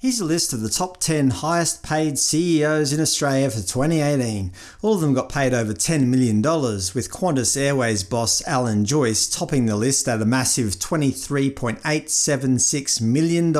Here's a list of the top 10 highest paid CEOs in Australia for 2018. All of them got paid over $10 million, with Qantas Airways boss Alan Joyce topping the list at a massive $23.876 million.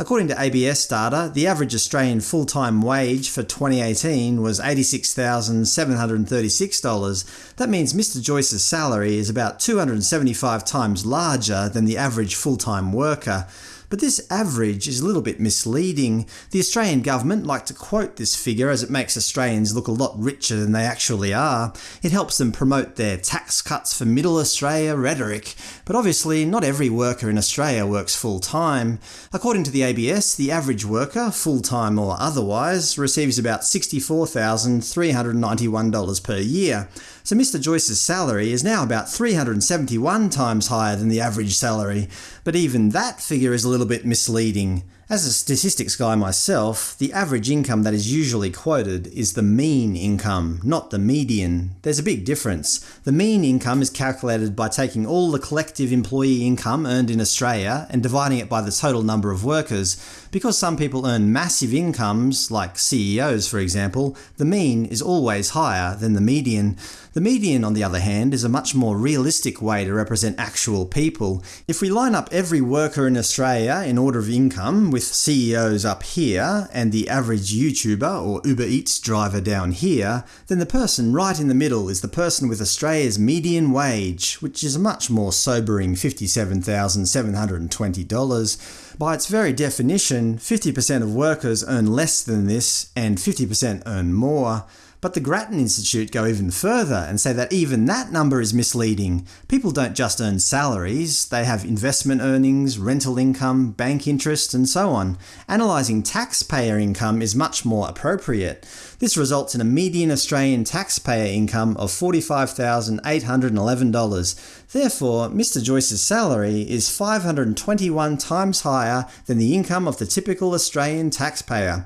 According to ABS data, the average Australian full-time wage for 2018 was $86,736. That means Mr Joyce's salary is about 275 times larger than the average full-time worker. But this average is a little bit misleading. The Australian government like to quote this figure as it makes Australians look a lot richer than they actually are. It helps them promote their tax cuts for middle Australia rhetoric. But obviously not every worker in Australia works full-time. According to the ABS, the average worker, full-time or otherwise, receives about $64,391 per year. So Mr Joyce's salary is now about 371 times higher than the average salary, but even that figure is a little bit misleading. As a statistics guy myself, the average income that is usually quoted is the mean income, not the median. There's a big difference. The mean income is calculated by taking all the collective employee income earned in Australia and dividing it by the total number of workers. Because some people earn massive incomes, like CEOs for example, the mean is always higher than the median. The median, on the other hand, is a much more realistic way to represent actual people. If we line up every worker in Australia in order of income, with CEOs up here and the average YouTuber or Uber Eats driver down here, then the person right in the middle is the person with Australia's median wage, which is a much more sobering $57,720. By its very definition, 50% of workers earn less than this and 50% earn more. But the Grattan Institute go even further and say that even that number is misleading. People don't just earn salaries, they have investment earnings, rental income, bank interest, and so on. Analysing taxpayer income is much more appropriate. This results in a median Australian taxpayer income of $45,811. Therefore, Mr Joyce's salary is 521 times higher than the income of the typical Australian taxpayer.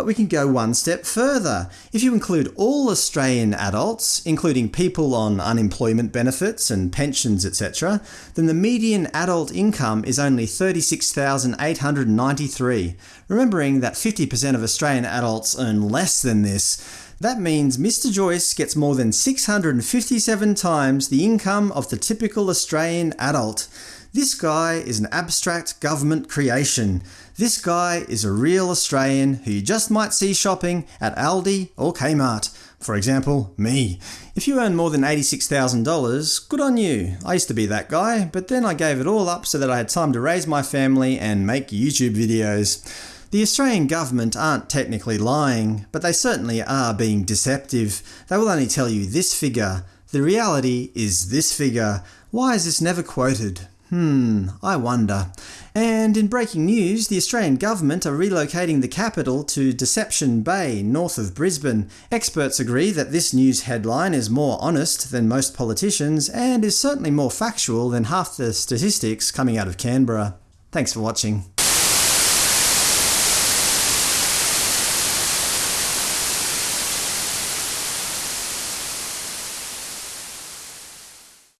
But we can go one step further. If you include all Australian adults, including people on unemployment benefits and pensions etc., then the median adult income is only 36,893. Remembering that 50% of Australian adults earn less than this, that means Mr Joyce gets more than 657 times the income of the typical Australian adult. This guy is an abstract government creation. This guy is a real Australian who you just might see shopping at Aldi or Kmart. For example, me. If you earn more than $86,000, good on you. I used to be that guy, but then I gave it all up so that I had time to raise my family and make YouTube videos. The Australian government aren't technically lying, but they certainly are being deceptive. They will only tell you this figure. The reality is this figure. Why is this never quoted? Hmm, I wonder. And in breaking news, the Australian government are relocating the capital to Deception Bay, north of Brisbane. Experts agree that this news headline is more honest than most politicians, and is certainly more factual than half the statistics coming out of Canberra. Thanks for watching.